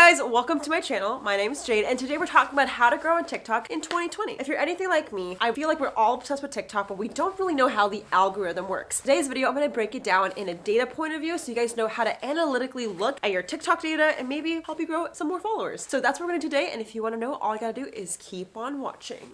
guys, welcome to my channel. My name is Jade and today we're talking about how to grow on TikTok in 2020. If you're anything like me, I feel like we're all obsessed with TikTok, but we don't really know how the algorithm works. Today's video, I'm gonna break it down in a data point of view so you guys know how to analytically look at your TikTok data and maybe help you grow some more followers. So that's what we're gonna do today and if you wanna know, all you gotta do is keep on watching.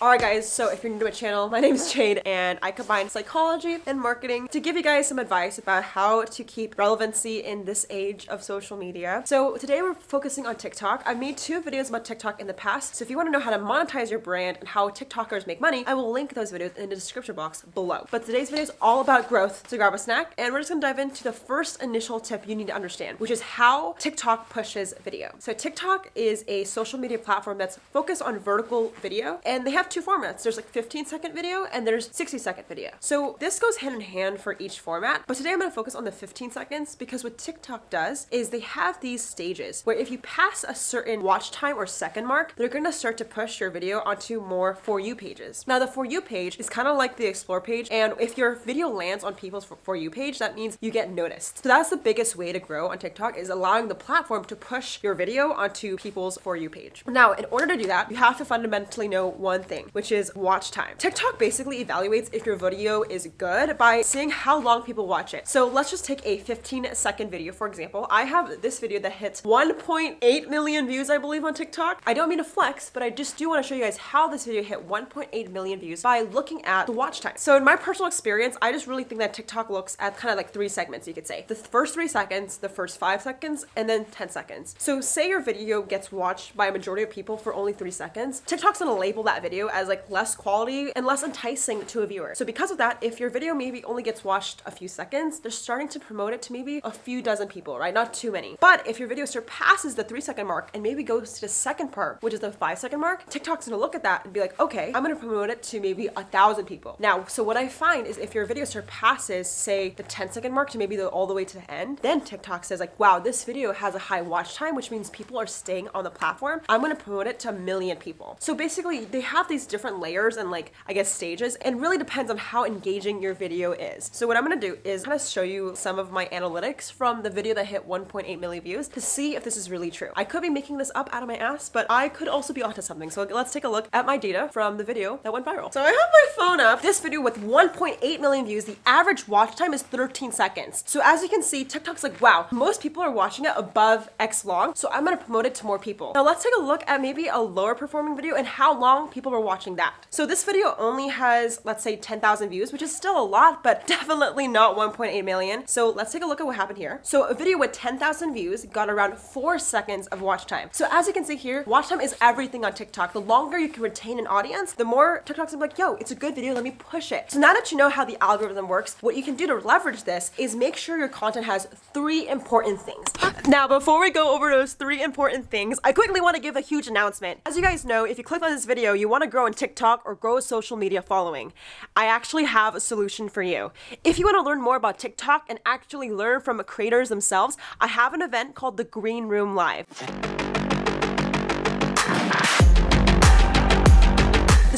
Alright guys, so if you're new to my channel, my name is Jade and I combine psychology and marketing to give you guys some advice about how to keep relevancy in this age of social media. So today we're focusing on TikTok. I've made two videos about TikTok in the past, so if you want to know how to monetize your brand and how TikTokers make money, I will link those videos in the description box below. But today's video is all about growth, so grab a snack and we're just gonna dive into the first initial tip you need to understand, which is how TikTok pushes video. So TikTok is a social media platform that's focused on vertical video and they have two formats. There's like 15 second video and there's 60 second video. So this goes hand in hand for each format, but today I'm gonna focus on the 15 seconds because what TikTok does is they have these stages where if you pass a certain watch time or second mark, they're gonna start to push your video onto more For You pages. Now the For You page is kind of like the Explore page, and if your video lands on people's For You page, that means you get noticed. So that's the biggest way to grow on TikTok is allowing the platform to push your video onto people's For You page. Now, in order to do that, you have to fundamentally know one thing, which is watch time. TikTok basically evaluates if your video is good by seeing how long people watch it. So let's just take a 15 second video, for example. I have this video that hits 1.8 million views, I believe, on TikTok. I don't mean to flex, but I just do want to show you guys how this video hit 1.8 million views by looking at the watch time. So in my personal experience, I just really think that TikTok looks at kind of like three segments, you could say. The first three seconds, the first five seconds, and then 10 seconds. So say your video gets watched by a majority of people for only three seconds, TikTok's gonna label that video as like less quality and less enticing to a viewer. So because of that, if your video maybe only gets watched a few seconds, they're starting to promote it to maybe a few dozen people, right? Not too many. But if your video surpasses the three second mark and maybe goes to the second part, which is the five second mark, TikTok's gonna look at that and be like, okay, I'm gonna promote it to maybe a thousand people. Now, so what I find is if your video surpasses, say, the 10 second mark to maybe the, all the way to the end, then TikTok says like, wow, this video has a high watch time, which means people are staying on the platform. I'm gonna promote it to a million people. So basically, they have these different layers and like, I guess, stages, and really depends on how engaging your video is. So what I'm gonna do is kind of show you some of my analytics from the video that hit 1.8 million views to see if this is really true. I could be making this up out of my ass, but I could also be onto something. So let's take a look at my data from the video that went viral. So I have my phone up. This video with 1.8 million views, the average watch time is 13 seconds. So as you can see, TikTok's like, wow, most people are watching it above X long, so I'm gonna promote it to more people. Now let's take a look at maybe a lower performing video and how long people were watching that. So this video only has, let's say 10,000 views, which is still a lot, but definitely not 1.8 million. So let's take a look at what happened here. So a video with 10,000 views got around four seconds of watch time. So as you can see here, watch time is everything on TikTok. The longer you can retain an audience, the more TikTok's like, yo, it's a good video, let me push it. So now that you know how the algorithm works, what you can do to leverage this is make sure your content has three important things. Now, before we go over those three important things, I quickly want to give a huge announcement. As you guys know, if you click on this video, you want to grow on TikTok or grow a social media following. I actually have a solution for you. If you want to learn more about TikTok and actually learn from creators themselves, I have an event called the Green Room Live.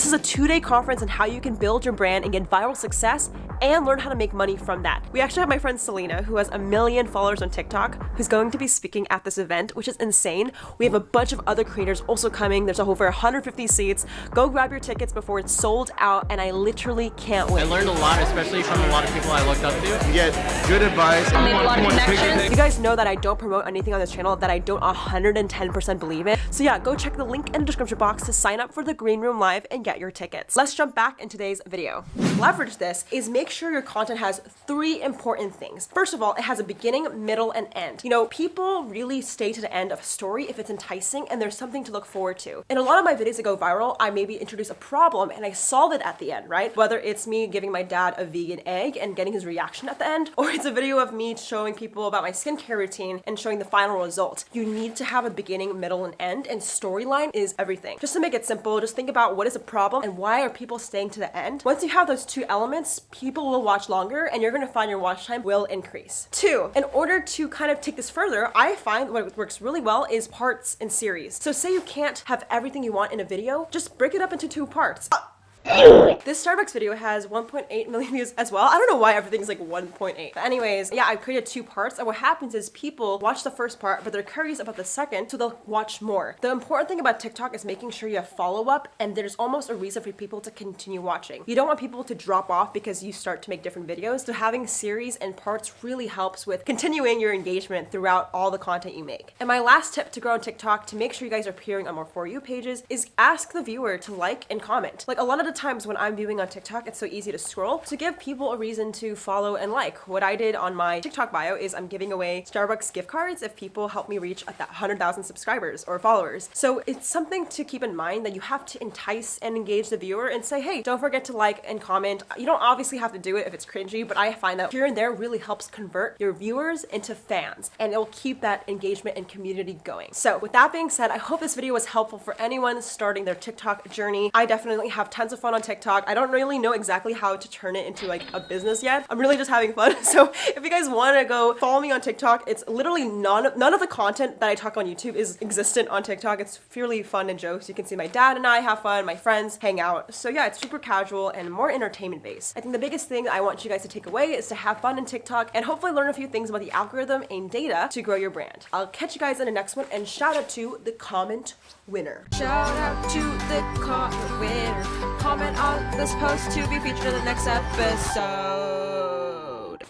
This is a two-day conference on how you can build your brand and get viral success and learn how to make money from that. We actually have my friend Selena, who has a million followers on TikTok, who's going to be speaking at this event, which is insane. We have a bunch of other creators also coming. There's over 150 seats. Go grab your tickets before it's sold out, and I literally can't wait. I learned a lot, especially from a lot of people I looked up to. You get good advice. I made a lot of connections. You guys know that I don't promote anything on this channel that I don't 110% believe in. So yeah, go check the link in the description box to sign up for the Green Room Live and get your tickets. Let's jump back in today's video. Leverage this is make sure your content has three important things. First of all, it has a beginning, middle, and end. You know, people really stay to the end of a story if it's enticing and there's something to look forward to. In a lot of my videos that go viral, I maybe introduce a problem and I solve it at the end, right? Whether it's me giving my dad a vegan egg and getting his reaction at the end, or it's a video of me showing people about my skincare routine and showing the final result. You need to have a beginning, middle, and end, and storyline is everything. Just to make it simple, just think about what is a problem and why are people staying to the end. Once you have those two elements, people will watch longer and you're gonna find your watch time will increase. Two, in order to kind of take this further, I find what works really well is parts and series. So say you can't have everything you want in a video, just break it up into two parts. Uh This Starbucks video has 1.8 million views as well. I don't know why everything's like 1.8. But anyways, yeah, I created two parts and what happens is people watch the first part but they're curious about the second so they'll watch more. The important thing about TikTok is making sure you have follow up and there's almost a reason for people to continue watching. You don't want people to drop off because you start to make different videos. So having series and parts really helps with continuing your engagement throughout all the content you make. And my last tip to grow on TikTok to make sure you guys are appearing on more For You pages is ask the viewer to like and comment. Like a lot of the times when I'm viewing on TikTok, it's so easy to scroll to give people a reason to follow and like. What I did on my TikTok bio is I'm giving away Starbucks gift cards if people help me reach 100,000 subscribers or followers. So it's something to keep in mind that you have to entice and engage the viewer and say, hey, don't forget to like and comment. You don't obviously have to do it if it's cringy, but I find that here and there really helps convert your viewers into fans and it will keep that engagement and community going. So with that being said, I hope this video was helpful for anyone starting their TikTok journey. I definitely have tons of fun on TikTok. I don't really know exactly how to turn it into like a business yet. I'm really just having fun. So if you guys want to go follow me on TikTok, it's literally none of, none of the content that I talk on YouTube is existent on TikTok. It's purely fun and jokes. You can see my dad and I have fun, my friends hang out. So yeah, it's super casual and more entertainment based. I think the biggest thing I want you guys to take away is to have fun in TikTok and hopefully learn a few things about the algorithm and data to grow your brand. I'll catch you guys in the next one and shout out to the comment winner. Shout out to the comment winner. Comment on this post to be featured in the next episode.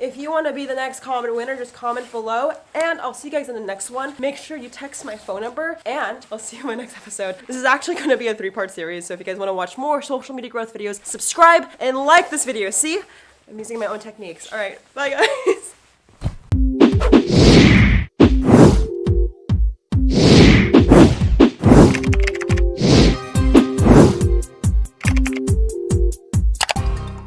If you want to be the next comment winner, just comment below. And I'll see you guys in the next one. Make sure you text my phone number, and I'll see you in my next episode. This is actually going to be a three-part series, so if you guys want to watch more social media growth videos, subscribe and like this video. See? I'm using my own techniques. All right, bye guys.